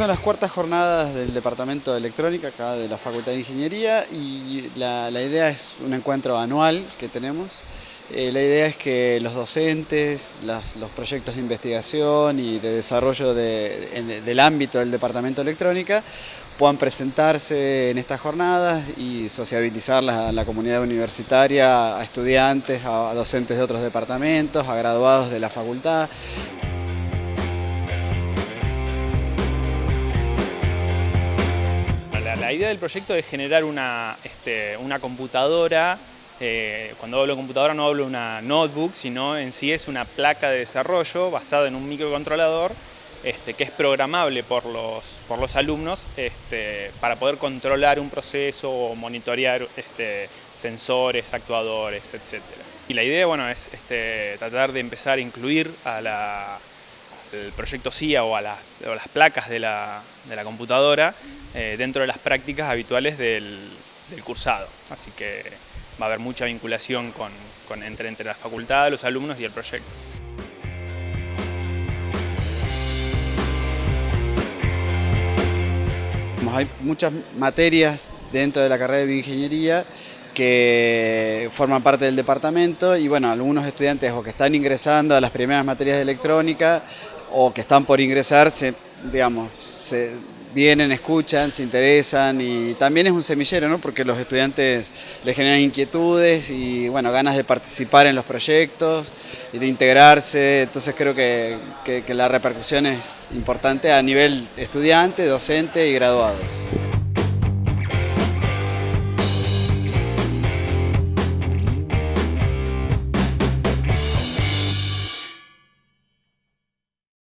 son las cuartas jornadas del Departamento de Electrónica, acá de la Facultad de Ingeniería, y la, idea es un encuentro anual que tenemos. Eh, la idea es que los docentes, los proyectos de investigación y de desarrollo del ámbito del Departamento de Electrónica puedan presentarse en estas jornadas y sociabilizar a la comunidad universitaria, a estudiantes, a docentes de otros departamentos, a graduados de la facultad. La idea del proyecto es generar una, este, una computadora, eh, cuando hablo de computadora no hablo de una notebook, sino en sí es una placa de desarrollo basada en un microcontrolador este, que es programable por los, por los alumnos este, para poder controlar un proceso o monitorear sensores, actuadores, etc. Y la idea bueno, es tratar de empezar a incluir a la, al proyecto CIA o a, las placas de la, computadora eh, dentro de las prácticas habituales del, cursado. Así que va a haber mucha vinculación entre, entre la facultad, los alumnos y el proyecto. Hay muchas materias dentro de la carrera de bioingeniería que forman parte del departamento y bueno, algunos estudiantes o que están ingresando a las primeras materias de electrónica o que están por ingresar, se, digamos, se vienen, escuchan, se interesan y también es un semillero, ¿no? porque los estudiantes les generan inquietudes y bueno, ganas de participar en los proyectos y de integrarse, entonces creo que, que la repercusión es importante a nivel estudiante, docente y graduados.